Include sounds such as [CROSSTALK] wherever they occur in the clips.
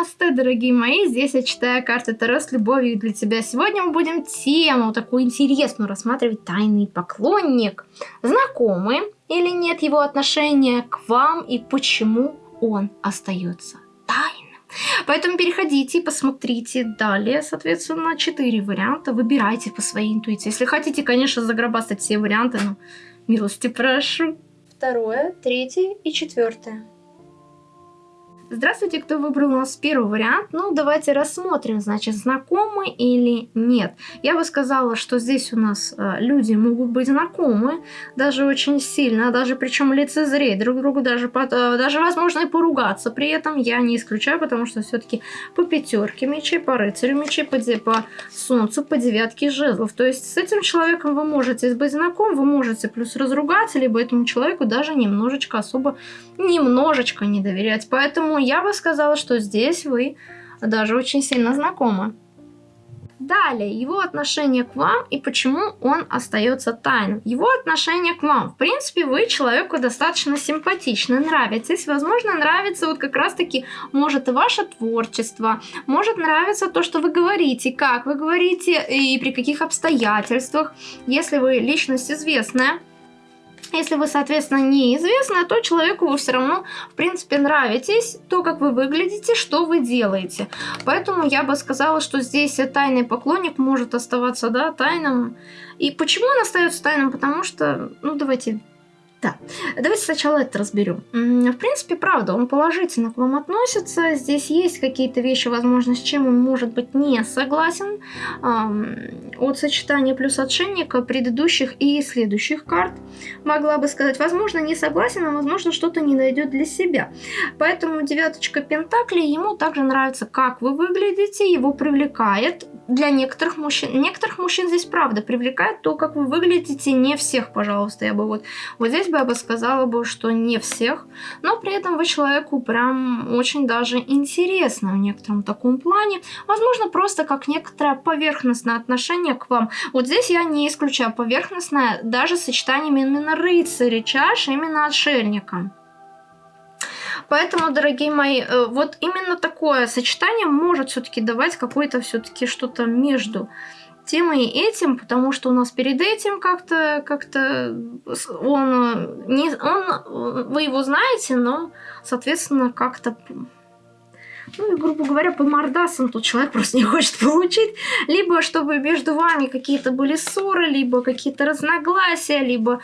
Намасте, дорогие мои! Здесь я читаю карты Таро с любовью для тебя. Сегодня мы будем тему такую интересную рассматривать. Тайный поклонник. Знакомы или нет его отношения к вам и почему он остается тайным? Поэтому переходите и посмотрите далее, соответственно, четыре варианта. Выбирайте по своей интуиции. Если хотите, конечно, загробастать все варианты, но милости прошу. Второе, третье и четвертое. Здравствуйте, кто выбрал у нас первый вариант. Ну, давайте рассмотрим, значит, знакомы или нет. Я бы сказала, что здесь у нас э, люди могут быть знакомы, даже очень сильно, даже причем лицезреть друг другу, даже, э, даже возможно и поругаться. При этом я не исключаю, потому что все-таки по пятерке мечей, по рыцарю мечей, по, по солнцу, по девятке жезлов. То есть с этим человеком вы можете быть знакомы, вы можете плюс разругаться, либо этому человеку даже немножечко особо, немножечко не доверять. Поэтому я бы сказала, что здесь вы даже очень сильно знакомы. Далее, его отношение к вам и почему он остается тайным. Его отношение к вам. В принципе, вы человеку достаточно симпатичны, нравитесь. Возможно, нравится вот как раз-таки, может, ваше творчество, может нравиться то, что вы говорите, как вы говорите и при каких обстоятельствах. Если вы личность известная, если вы, соответственно, неизвестны, то человеку вы все равно, в принципе, нравитесь, то, как вы выглядите, что вы делаете. Поэтому я бы сказала, что здесь тайный поклонник может оставаться, да, тайным. И почему он остается тайным? Потому что, ну, давайте да, давайте сначала это разберем. В принципе, правда, он положительно к вам относится. Здесь есть какие-то вещи, возможно, с чем он может быть не согласен. От сочетания плюс отшельника предыдущих и следующих карт могла бы сказать, возможно, не согласен, а возможно, что-то не найдет для себя. Поэтому девяточка Пентаклей ему также нравится, как вы выглядите, его привлекает для некоторых мужчин. Некоторых мужчин здесь правда привлекает то, как вы выглядите, не всех, пожалуйста, я бы вот, вот здесь бы я бы сказала бы, что не всех, но при этом вы человеку прям очень даже интересно в некотором таком плане. Возможно, просто как некоторое поверхностное отношение к вам. Вот здесь я не исключаю поверхностное даже сочетанием именно рыцаря чаш, именно отшельника. Поэтому, дорогие мои, э, вот именно такое сочетание может все-таки давать какое-то все-таки что-то между тем и этим, потому что у нас перед этим как-то как-то он не он вы его знаете, но соответственно как-то ну и, грубо говоря, по мордасам тут человек [LAUGHS] просто не хочет получить. Либо чтобы между вами какие-то были ссоры, либо какие-то разногласия, либо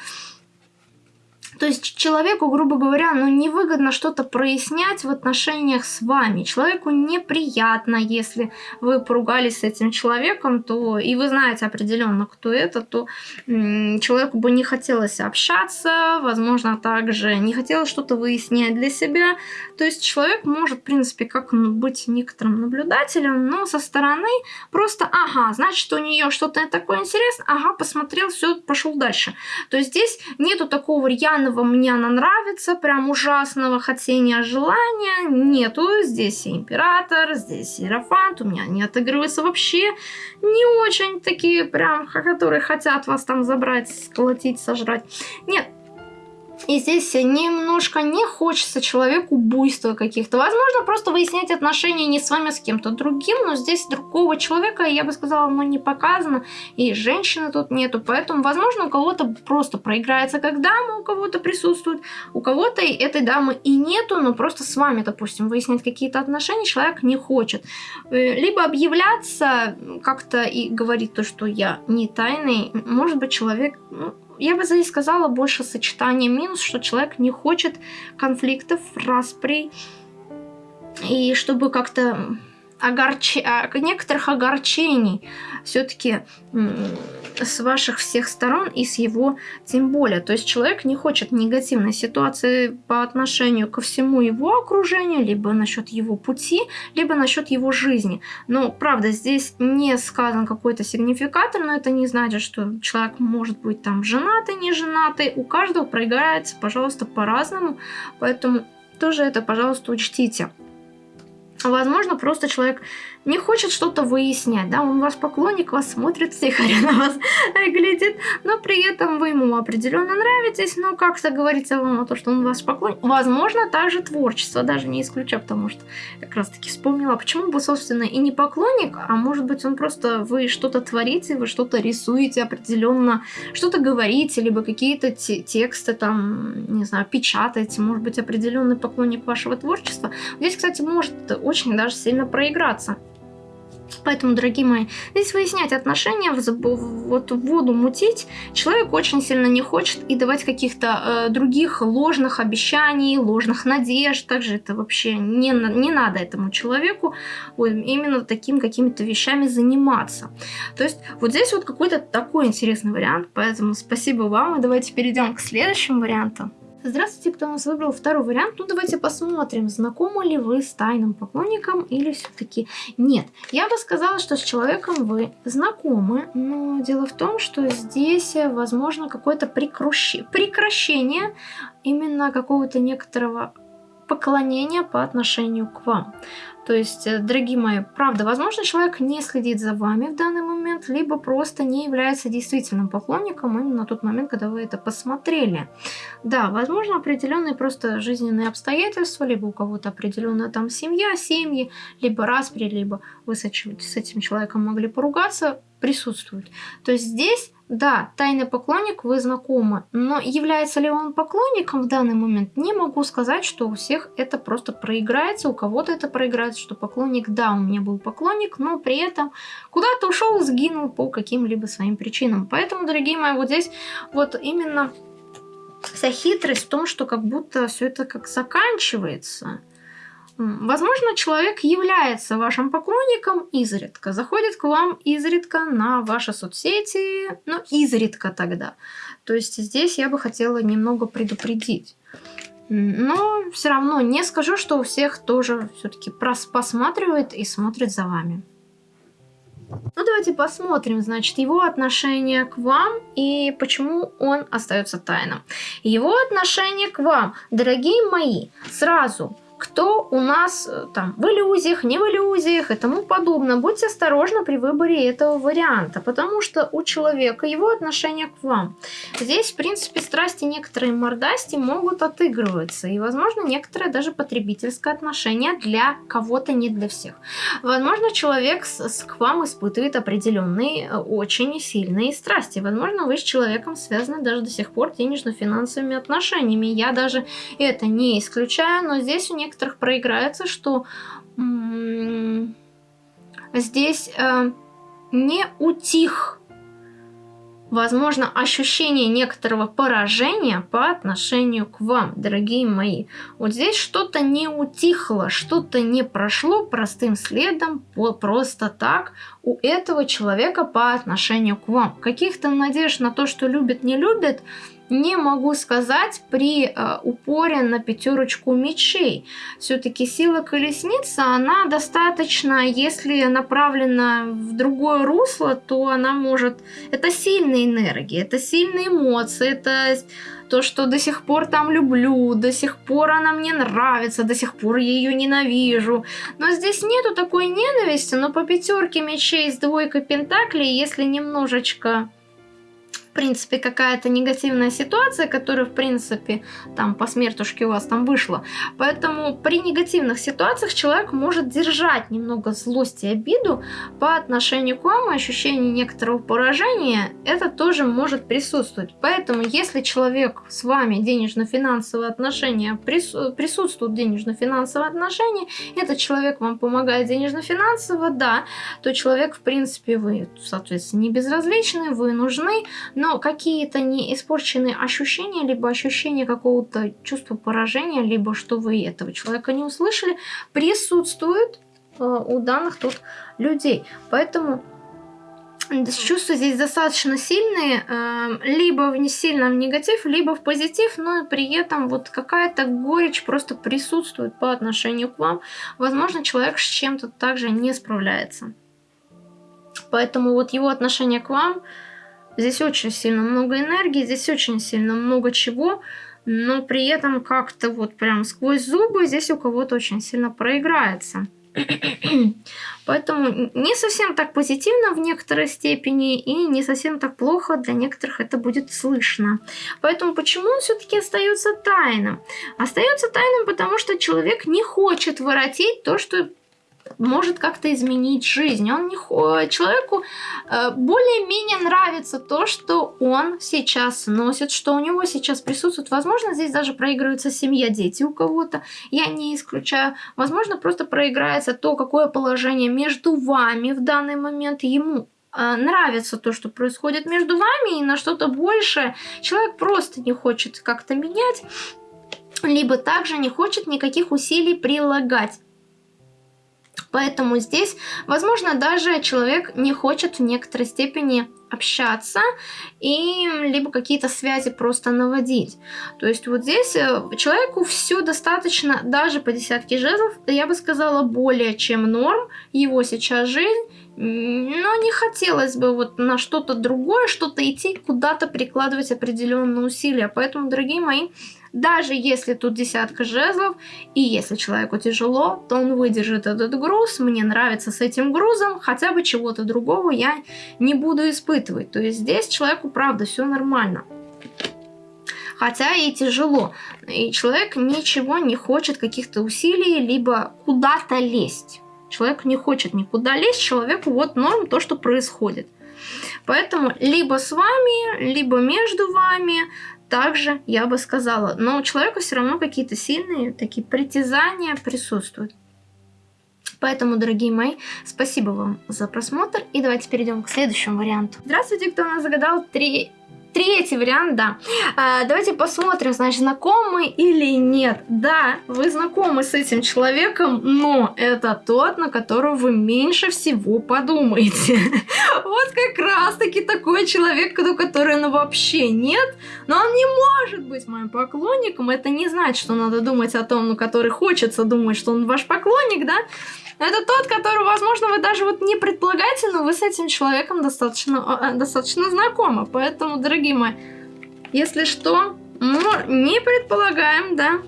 то есть человеку, грубо говоря, ну невыгодно что-то прояснять в отношениях с вами. Человеку неприятно, если вы поругались с этим человеком, то и вы знаете определенно, кто это, то человеку бы не хотелось общаться, возможно, также не хотелось что-то выяснять для себя. То есть человек может, в принципе, как быть некоторым наблюдателем, но со стороны просто, ага, значит, у нее что-то такое интересное, ага, посмотрел, все, пошел дальше. То есть здесь нету такого рьяного постоянного мне она нравится, прям ужасного хотения, желания нету. Здесь и император, здесь и у меня не отыгрываются вообще не очень такие прям, которые хотят вас там забрать, сколотить, сожрать. Нет, и здесь немножко не хочется человеку буйства каких-то. Возможно, просто выяснять отношения не с вами, а с кем-то другим, но здесь другого человека, я бы сказала, ну не показано, и женщины тут нету, поэтому, возможно, у кого-то просто проиграется как дама, у кого-то присутствует, у кого-то этой дамы и нету, но просто с вами, допустим, выяснять какие-то отношения человек не хочет. Э, либо объявляться как-то и говорить то, что я не тайный, может быть, человек ну, я бы здесь сказала больше сочетание минус, что человек не хочет конфликтов, распри, и чтобы как-то огорч... А, некоторых огорчений все-таки с ваших всех сторон и с его тем более. То есть человек не хочет негативной ситуации по отношению ко всему его окружению, либо насчет его пути, либо насчет его жизни. Но, правда, здесь не сказан какой-то сигнификатор, но это не значит, что человек может быть там женатый, не женатый. У каждого проиграется, пожалуйста, по-разному. Поэтому тоже это, пожалуйста, учтите. Возможно, просто человек не хочет что-то выяснять, да, он ваш поклонник, вас смотрит, втихаря [LAUGHS] на вас глядит, но при этом вы ему определенно нравитесь, но как-то говорится вам о том, что он ваш поклонник. Возможно, также творчество, даже не исключаю, потому что как раз-таки вспомнила, почему бы, собственно, и не поклонник, а может быть, он просто, вы что-то творите, вы что-то рисуете определенно, что-то говорите, либо какие-то тексты там, не знаю, печатаете, может быть, определенный поклонник вашего творчества. Здесь, кстати, может очень даже сильно проиграться. Поэтому, дорогие мои, здесь выяснять отношения, вот воду мутить человек очень сильно не хочет и давать каких-то э, других ложных обещаний, ложных надежд. Также это вообще не, не надо этому человеку именно таким какими-то вещами заниматься. То есть вот здесь вот какой-то такой интересный вариант, поэтому спасибо вам и давайте перейдем к следующему варианту. Здравствуйте, кто у нас выбрал второй вариант. Ну, давайте посмотрим, знакомы ли вы с тайным поклонником или все-таки нет. Я бы сказала, что с человеком вы знакомы, но дело в том, что здесь возможно какое-то прекращение именно какого-то некоторого поклонения по отношению к вам. То есть, э, дорогие мои, правда, возможно, человек не следит за вами в данный момент, либо просто не является действительным поклонником именно на тот момент, когда вы это посмотрели. Да, возможно, определенные просто жизненные обстоятельства, либо у кого-то определенная там семья, семьи, либо распри, либо вы с этим человеком могли поругаться, присутствуют. То есть здесь да, тайный поклонник, вы знакомы, но является ли он поклонником в данный момент, не могу сказать, что у всех это просто проиграется, у кого-то это проиграется, что поклонник, да, у меня был поклонник, но при этом куда-то ушел, сгинул по каким-либо своим причинам. Поэтому, дорогие мои, вот здесь вот именно вся хитрость в том, что как будто все это как заканчивается – Возможно, человек является вашим поклонником изредка, заходит к вам изредка на ваши соцсети, но изредка тогда. То есть здесь я бы хотела немного предупредить. Но все равно не скажу, что у всех тоже все-таки посматривает и смотрит за вами. Ну, давайте посмотрим, значит, его отношение к вам и почему он остается тайным. Его отношение к вам, дорогие мои, сразу кто у нас э, там в иллюзиях, не в иллюзиях и тому подобное. Будьте осторожны при выборе этого варианта, потому что у человека его отношение к вам. Здесь, в принципе, страсти некоторые мордасти могут отыгрываться, и, возможно, некоторое даже потребительское отношение для кого-то, не для всех. Возможно, человек с, к вам испытывает определенные э, очень сильные страсти. Возможно, вы с человеком связаны даже до сих пор денежно-финансовыми отношениями. Я даже это не исключаю, но здесь у некоторых проиграется, что здесь э, не утих, возможно, ощущение некоторого поражения по отношению к вам, дорогие мои. Вот здесь что-то не утихло, что-то не прошло простым следом, просто так у этого человека по отношению к вам. Каких-то надежд на то, что любит, не любит – не могу сказать при э, упоре на пятерочку мечей. Все-таки сила колесницы, она достаточно, если направлена в другое русло, то она может... Это сильные энергии, это сильные эмоции, это то, что до сих пор там люблю, до сих пор она мне нравится, до сих пор я ее ненавижу. Но здесь нету такой ненависти, но по пятерке мечей с двойкой пентаклей, если немножечко принципе, какая-то негативная ситуация, которая, в принципе, там по смертушке у вас там вышла. Поэтому при негативных ситуациях человек может держать немного злости и обиду по отношению к вам, ощущение некоторого поражения, это тоже может присутствовать. Поэтому, если человек с вами денежно-финансовые отношения, присутствуют денежно-финансовые отношения, этот человек вам помогает денежно-финансово, да, то человек, в принципе, вы, соответственно, не безразличны, вы нужны, но но какие-то не испорченные ощущения, либо ощущение какого-то чувства поражения, либо что вы этого человека не услышали, присутствуют э, у данных тут людей. Поэтому чувства здесь достаточно сильные, э, либо в не сильно в негатив, либо в позитив, но при этом вот какая-то горечь просто присутствует по отношению к вам. Возможно, человек с чем-то также не справляется. Поэтому вот его отношение к вам Здесь очень сильно много энергии, здесь очень сильно много чего, но при этом как-то вот прям сквозь зубы здесь у кого-то очень сильно проиграется. [CLEARS THROAT] Поэтому не совсем так позитивно в некоторой степени и не совсем так плохо для некоторых это будет слышно. Поэтому почему он все-таки остается тайным? Остается тайным, потому что человек не хочет воротить то, что может как-то изменить жизнь. Он не человеку э, более-менее нравится то, что он сейчас носит, что у него сейчас присутствует. Возможно, здесь даже проигрывается семья, дети у кого-то. Я не исключаю. Возможно, просто проиграется то, какое положение между вами в данный момент ему э, нравится то, что происходит между вами, и на что-то большее человек просто не хочет как-то менять, либо также не хочет никаких усилий прилагать. Поэтому здесь, возможно, даже человек не хочет в некоторой степени общаться и либо какие-то связи просто наводить. То есть вот здесь э, человеку все достаточно, даже по десятке жезлов, я бы сказала, более чем норм, его сейчас жизнь, но не хотелось бы вот на что-то другое, что-то идти, куда-то прикладывать определенные усилия. Поэтому, дорогие мои, даже если тут десятка жезлов, и если человеку тяжело, то он выдержит этот груз. Мне нравится с этим грузом, хотя бы чего-то другого я не буду испытывать. То есть здесь человеку, правда, все нормально. Хотя и тяжело. И человек ничего не хочет, каких-то усилий, либо куда-то лезть. Человек не хочет никуда лезть, человеку вот норм то, что происходит. Поэтому либо с вами, либо между вами также я бы сказала. Но у человека все равно какие-то сильные такие притязания присутствуют. Поэтому, дорогие мои, спасибо вам за просмотр. И давайте перейдем к следующему варианту. Здравствуйте, кто нас загадал три Третий вариант, да. А, давайте посмотрим, значит, знакомы или нет. Да, вы знакомы с этим человеком, но это тот, на которого вы меньше всего подумаете. [LAUGHS] Вот как раз-таки такой человек, у которого ну, вообще нет, но он не может быть моим поклонником. Это не значит, что надо думать о том, ну, который хочется думать, что он ваш поклонник, да? Это тот, который, возможно, вы даже вот не предполагаете, но вы с этим человеком достаточно, э, достаточно знакомы. Поэтому, дорогие мои, если что, не предполагаем, да,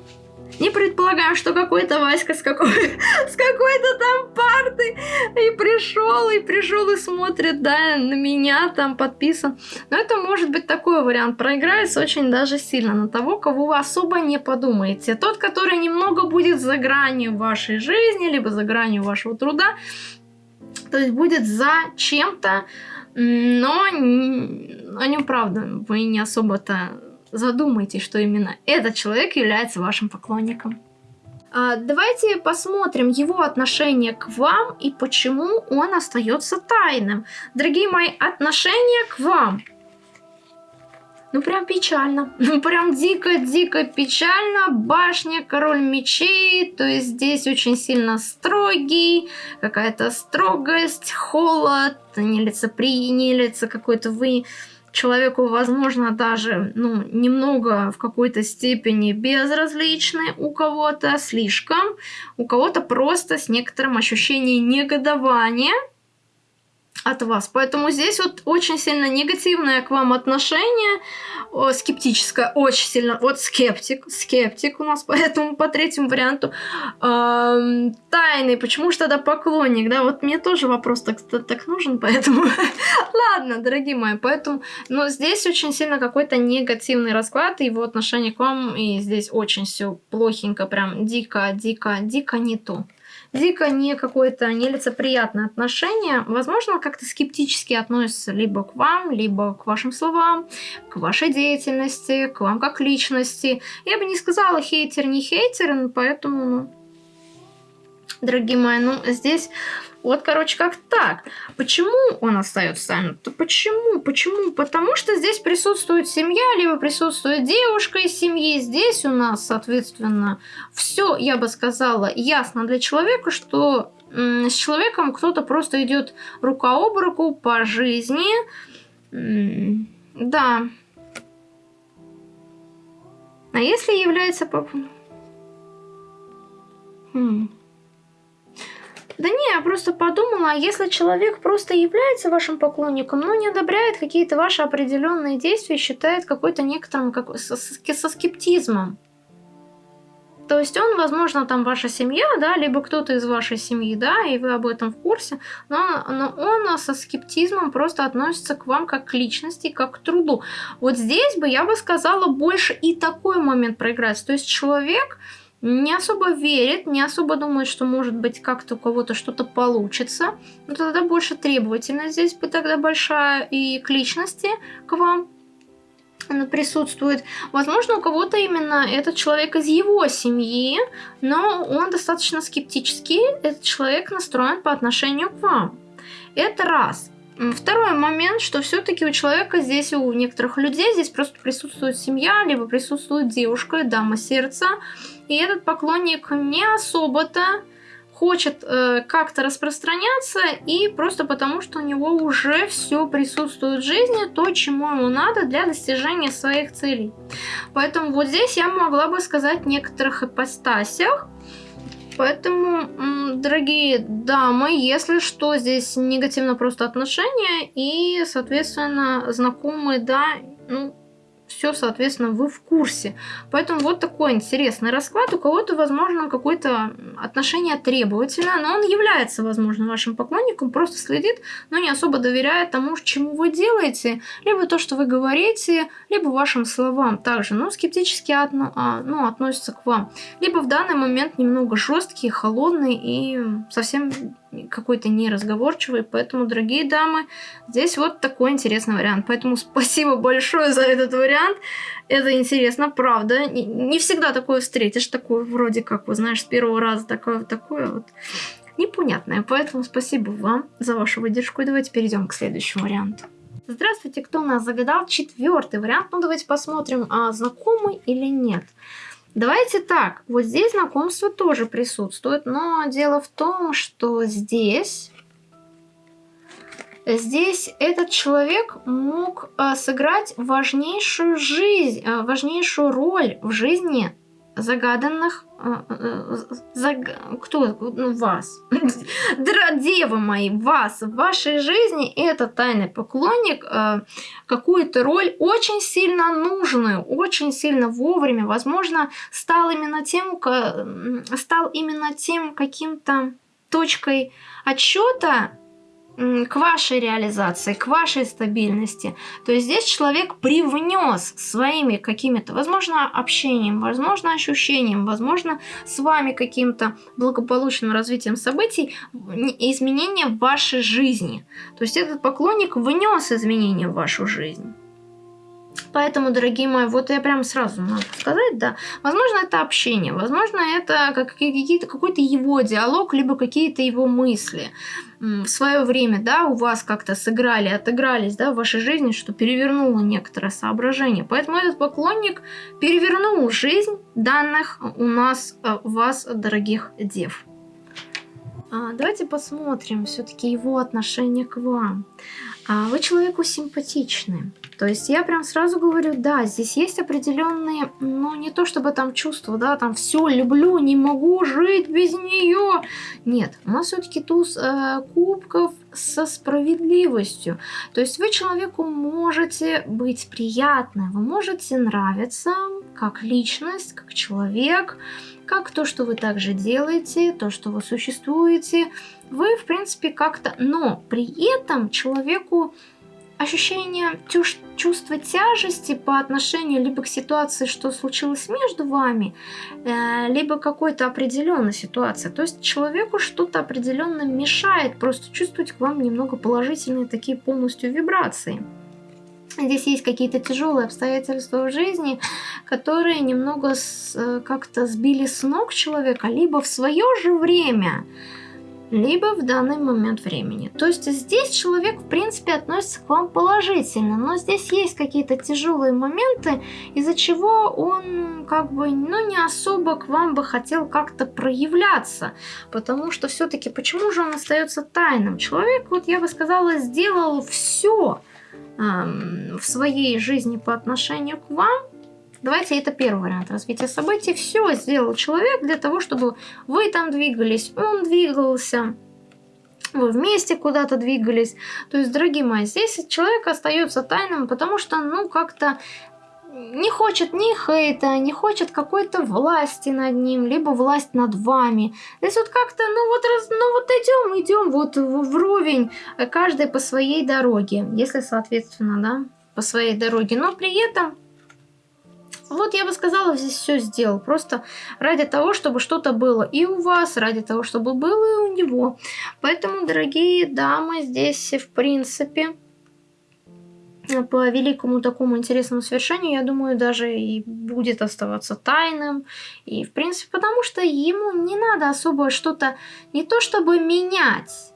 не предполагаем, что какой-то Васька с, какой, с какой-то там парты и пришел, и пришел и смотрит, да, на меня там подписан. Но это может быть такой вариант. Проиграется очень даже сильно на того, кого вы особо не подумаете. Тот, который немного будет за гранью вашей жизни, либо за гранью вашего труда. То есть будет за чем-то, но о нем, правда, вы не особо-то задумайтесь, что именно этот человек является вашим поклонником. А, давайте посмотрим его отношение к вам и почему он остается тайным. Дорогие мои, отношение к вам. Ну прям печально, [LAUGHS] ну прям дико-дико печально. Башня, король мечей, то есть здесь очень сильно строгий, какая-то строгость, холод, нелицеприятие, какой-то вы человеку, возможно, даже ну, немного в какой-то степени безразличны, у кого-то слишком, у кого-то просто с некоторым ощущением негодования – от вас. Поэтому здесь вот очень сильно негативное к вам отношение, о, скептическое, очень сильно. Вот скептик, скептик у нас [LAUGHS] поэтому по третьему варианту. Эм, тайный, почему же тогда поклонник, да? Вот мне тоже вопрос так, так нужен, [LAUGHS] поэтому... Ладно, дорогие мои, поэтому... Но здесь очень сильно какой-то негативный расклад, его отношение к вам, и здесь очень все плохенько, прям дико, дико, дико не то дико не какое-то нелицеприятное отношение, возможно, как-то скептически относится либо к вам, либо к вашим словам, к вашей деятельности, к вам как личности. Я бы не сказала хейтер, не хейтер, поэтому, ну, дорогие мои, ну, здесь вот, короче, как так. Почему он остается сам? почему? Почему? Потому что здесь присутствует семья, либо присутствует девушка из семьи. Здесь у нас, соответственно, все, я бы сказала, ясно для человека, что с человеком кто-то просто идет рука об руку по жизни. Да. А если является? Хм. Да не, я просто подумала, а если человек просто является вашим поклонником, но не одобряет какие-то ваши определенные действия, считает какой-то некоторым как, со, со скептизмом. То есть он, возможно, там ваша семья, да, либо кто-то из вашей семьи, да, и вы об этом в курсе, но, но он со скептизмом просто относится к вам как к личности, как к труду. Вот здесь бы я бы сказала больше и такой момент проиграть. То есть человек не особо верит, не особо думает, что может быть как-то у кого-то что-то получится, но тогда больше требовательность здесь бы тогда большая и к личности, к вам присутствует. Возможно, у кого-то именно этот человек из его семьи, но он достаточно скептически, этот человек настроен по отношению к вам. Это раз. Второй момент, что все-таки у человека здесь, у некоторых людей здесь просто присутствует семья, либо присутствует девушка, дама сердца, и этот поклонник не особо-то хочет э, как-то распространяться и просто потому, что у него уже все присутствует в жизни, то, чему ему надо для достижения своих целей. Поэтому вот здесь я могла бы сказать в некоторых ипостасях, Поэтому, дорогие дамы, если что, здесь негативно просто отношения и, соответственно, знакомые, да, ну, все, соответственно, вы в курсе. Поэтому вот такой интересный расклад. У кого-то, возможно, какое-то отношение требовательное, но он является, возможно, вашим поклонником, просто следит, но не особо доверяет тому, чему вы делаете, либо то, что вы говорите, либо вашим словам также, но скептически отно, а, ну, относится к вам. Либо в данный момент немного жесткий, холодный и совсем какой-то неразговорчивый. Поэтому, дорогие дамы, здесь вот такой интересный вариант. Поэтому [LAUGHS] спасибо большое за этот вариант. Это интересно, правда. Не, не всегда такое встретишь, такое вроде как, вы знаешь, с первого раза такое, такое вот непонятное. Поэтому спасибо вам за вашу выдержку. И давайте перейдем к следующему варианту. Здравствуйте, кто у нас загадал четвертый вариант? Ну, давайте посмотрим, а знакомый или нет. Давайте так, вот здесь знакомство тоже присутствует, но дело в том, что здесь... Здесь этот человек мог а, сыграть важнейшую жизнь, а, важнейшую роль в жизни загаданных а, а, Заг... Кто? Ну, вас. [LAUGHS] Девы мои, вас. В вашей жизни этот тайный поклонник э, какую-то роль очень сильно нужную, очень сильно вовремя, возможно, стал именно тем, стал именно тем каким-то точкой отсчета к вашей реализации, к вашей стабильности. То есть здесь человек привнес своими какими-то, возможно, общением, возможно, ощущением, возможно, с вами каким-то благополучным развитием событий изменения в вашей жизни. То есть этот поклонник внес изменения в вашу жизнь. Поэтому, дорогие мои, вот я прям сразу могу сказать, да, возможно, это общение, возможно, это какие-то, какой-то его диалог, либо какие-то его мысли. В свое время, да, у вас как-то сыграли, отыгрались, да, в вашей жизни, что перевернуло некоторое соображение. Поэтому этот поклонник перевернул жизнь данных у нас, э, вас, дорогих дев. А, давайте посмотрим все-таки его отношение к вам. А, вы человеку симпатичный. То есть я прям сразу говорю, да, здесь есть определенные, ну не то чтобы там чувства, да, там все люблю, не могу жить без нее. Нет, у нас все-таки туз э, кубков со справедливостью. То есть вы человеку можете быть приятны, вы можете нравиться как личность, как человек, как то, что вы также делаете, то, что вы существуете. Вы, в принципе, как-то... Но при этом человеку ощущение чувства тяжести по отношению либо к ситуации, что случилось между вами, э, либо какой-то определенной ситуации. То есть человеку что-то определенно мешает просто чувствовать к вам немного положительные такие полностью вибрации. Здесь есть какие-то тяжелые обстоятельства в жизни, которые немного э, как-то сбили с ног человека, либо в свое же время либо в данный момент времени. То есть здесь человек, в принципе, относится к вам положительно, но здесь есть какие-то тяжелые моменты, из-за чего он как бы, ну, не особо к вам бы хотел как-то проявляться, потому что все-таки почему же он остается тайным? Человек, вот я бы сказала, сделал все эм, в своей жизни по отношению к вам, Давайте это первый вариант развития событий. Все сделал человек для того, чтобы вы там двигались, он двигался, вы вместе куда-то двигались. То есть, дорогие мои, здесь человек остается тайным, потому что, ну, как-то не хочет ни хейта, не хочет какой-то власти над ним, либо власть над вами. Здесь вот как-то, ну вот, раз, ну вот идем, идем вот вровень, каждый по своей дороге, если соответственно, да, по своей дороге. Но при этом вот я бы сказала, здесь все сделал. Просто ради того, чтобы что-то было и у вас, ради того, чтобы было и у него. Поэтому, дорогие дамы, здесь в принципе по великому такому интересному совершению, я думаю, даже и будет оставаться тайным. И, в принципе, потому что ему не надо особо что-то не то чтобы менять,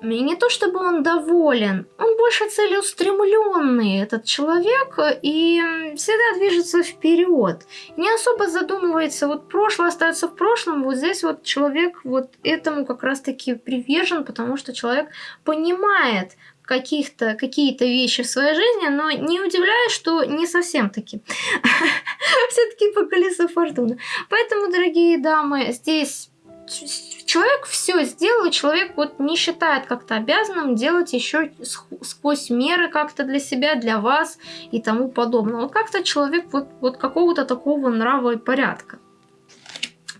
и не то чтобы он доволен, он больше целеустремленный, этот человек, и всегда движется вперед. Не особо задумывается, вот прошлое остается в прошлом, вот здесь вот человек вот этому как раз-таки привержен, потому что человек понимает, каких-то какие-то вещи в своей жизни, но не удивляюсь, что не совсем таки. [LAUGHS] Все-таки по колесу фортуны. Поэтому, дорогие дамы, здесь человек все сделал, и человек вот не считает как-то обязанным делать еще сквозь меры как-то для себя, для вас и тому подобное. Вот как-то человек вот, вот какого-то такого нрава и порядка.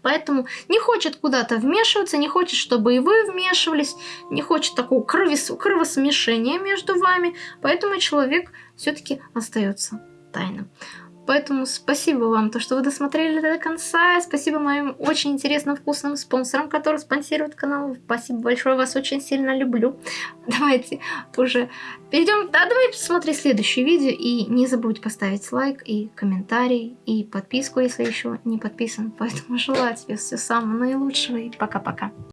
Поэтому не хочет куда-то вмешиваться, не хочет, чтобы и вы вмешивались, не хочет такого кровос кровосмешения между вами, поэтому человек все-таки остается тайным. Поэтому спасибо вам, то, что вы досмотрели до конца. Спасибо моим очень интересным, вкусным спонсорам, которые спонсируют канал. Спасибо большое, вас очень сильно люблю. [LAUGHS] Давайте уже перейдем. Да, давай посмотри следующее видео. И не забудь поставить лайк и комментарий, и подписку, если еще не подписан. Поэтому желаю тебе всего самого наилучшего и пока-пока.